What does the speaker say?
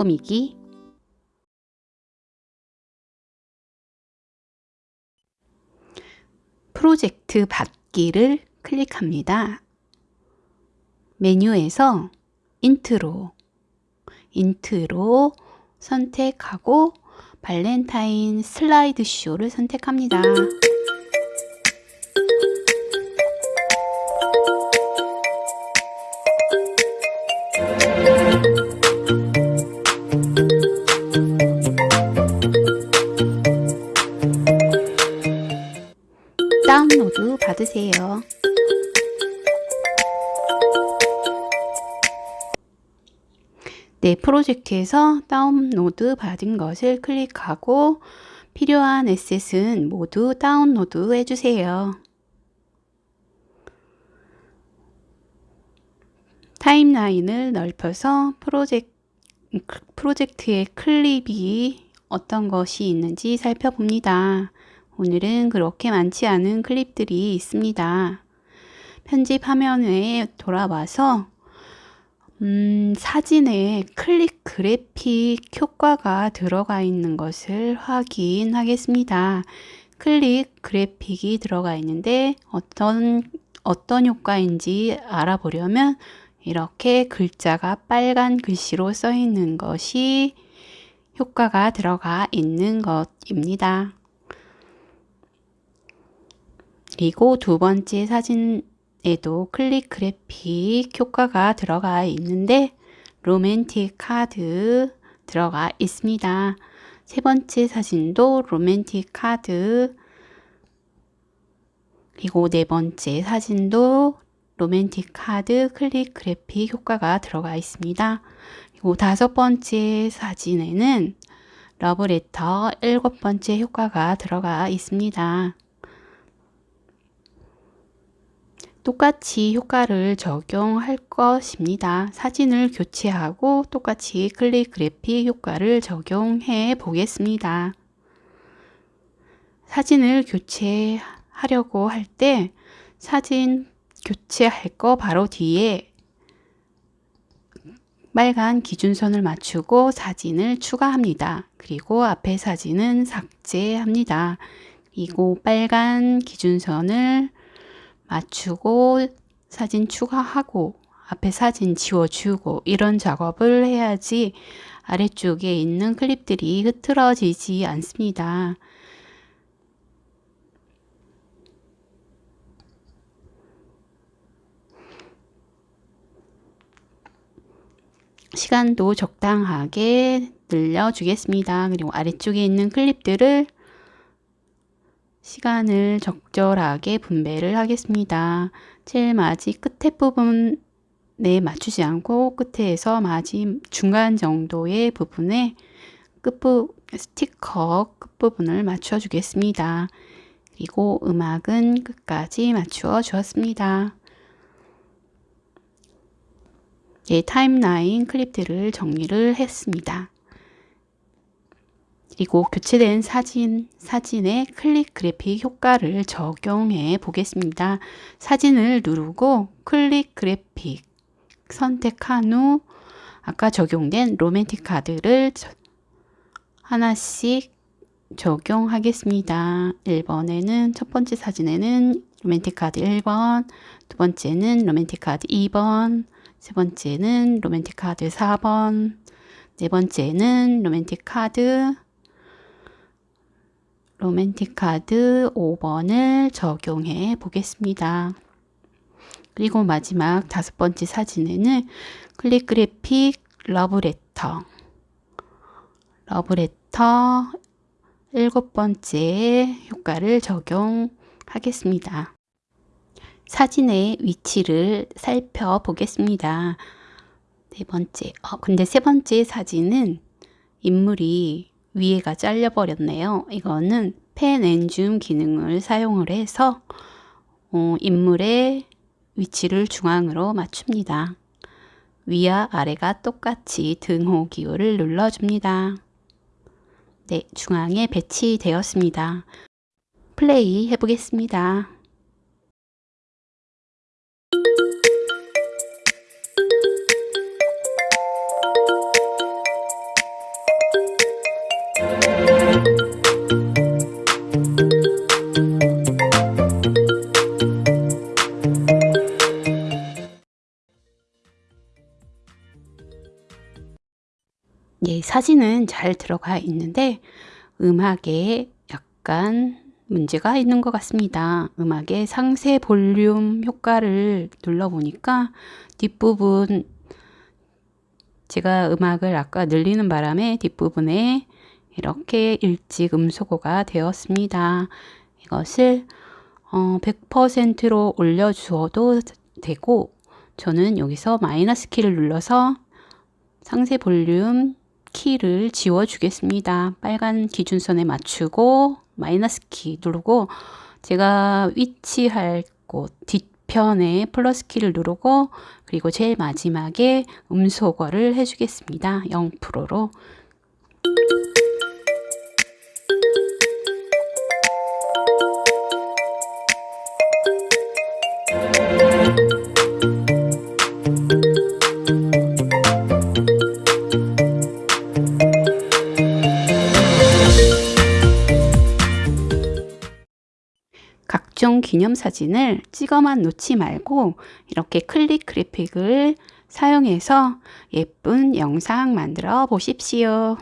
꾸미기 프로젝트 받기를 클릭합니다. 메뉴에서 인트로, 인트로 선택하고 발렌타인 슬라이드 쇼를 선택합니다. 받으세요. 네, 프로젝트에서 다운로드 받은 것을 클릭하고 필요한 에셋은 모두 다운로드 해주세요. 타임라인을 넓혀서 프로젝트, 프로젝트의 클립이 어떤 것이 있는지 살펴봅니다. 오늘은 그렇게 많지 않은 클립들이 있습니다. 편집 화면에 돌아와서 음, 사진에 클릭 그래픽 효과가 들어가 있는 것을 확인하겠습니다. 클릭 그래픽이 들어가 있는데 어떤 어떤 효과인지 알아보려면 이렇게 글자가 빨간 글씨로 써 있는 것이 효과가 들어가 있는 것입니다. 그리고 두 번째 사진에도 클립 그래픽 효과가 들어가 있는데 로맨틱 카드 들어가 있습니다. 세 번째 사진도 로맨틱 카드 그리고 네 번째 사진도 로맨틱 카드 클립 그래픽 효과가 들어가 있습니다. 그리고 다섯 번째 사진에는 러브레터 일곱 번째 효과가 들어가 있습니다. 똑같이 효과를 적용할 것입니다. 사진을 교체하고 똑같이 클릭 그래픽 효과를 적용해 보겠습니다. 사진을 교체하려고 할 때 사진 교체할 거 바로 뒤에 빨간 기준선을 맞추고 사진을 추가합니다. 그리고 앞에 사진은 삭제합니다. 그리고 빨간 기준선을 맞추고 사진 추가하고 앞에 사진 지워주고 이런 작업을 해야지 아래쪽에 있는 클립들이 흐트러지지 않습니다. 시간도 적당하게 늘려주겠습니다. 그리고 아래쪽에 있는 클립들을 시간을 적절하게 분배를 하겠습니다. 제일 마지 끝에 부분에 맞추지 않고 끝에서 마지 중간 정도의 부분에 끝부 스티커 끝부분을 맞춰 주겠습니다. 그리고 음악은 끝까지 맞추어 주었습니다. 예, 타임라인 클립들을 정리를 했습니다. 그리고 교체된 사진, 사진의 클립 그래픽 효과를 적용해 보겠습니다. 사진을 누르고 클립 그래픽 선택한 후 아까 적용된 로맨틱 카드를 하나씩 적용하겠습니다. 1번에는 첫 번째 사진에는 로맨틱 카드 1번, 두 번째는 로맨틱 카드 2번, 세 번째는 로맨틱 카드 4번, 네 번째는 로맨틱 카드 로맨틱 카드 5번을 적용해 보겠습니다. 그리고 마지막 다섯 번째 사진에는 클립 그래픽 러브레터 러브레터 일곱 번째 효과를 적용하겠습니다. 사진의 위치를 살펴보겠습니다. 네 번째, 어, 근데 세 번째 사진은 인물이 위에가 잘려버렸네요. 이거는 펜 앤줌 기능을 사용을 해서 어, 인물의 위치를 중앙으로 맞춥니다. 위와 아래가 똑같이 등호 기호를 눌러줍니다. 네, 중앙에 배치되었습니다. 플레이 해보겠습니다. 예, 사진은 잘 들어가 있는데 음악에 약간 문제가 있는 것 같습니다. 음악의 상세 볼륨 효과를 눌러보니까 뒷부분 제가 음악을 아까 늘리는 바람에 뒷부분에 이렇게 일찍 음소거가 되었습니다. 이것을 어, 100%로 올려주어도 되고 저는 여기서 마이너스 키를 눌러서 상세 볼륨 키를 지워 주겠습니다. 빨간 기준선에 맞추고 마이너스 키 누르고 제가 위치할 곳 뒤편에 플러스 키를 누르고 그리고 제일 마지막에 음소거를 해주겠습니다. 0%로 기념사진을 찍어만 놓지 말고 이렇게 클릭 그래픽을 사용해서 예쁜 영상 만들어 보십시오.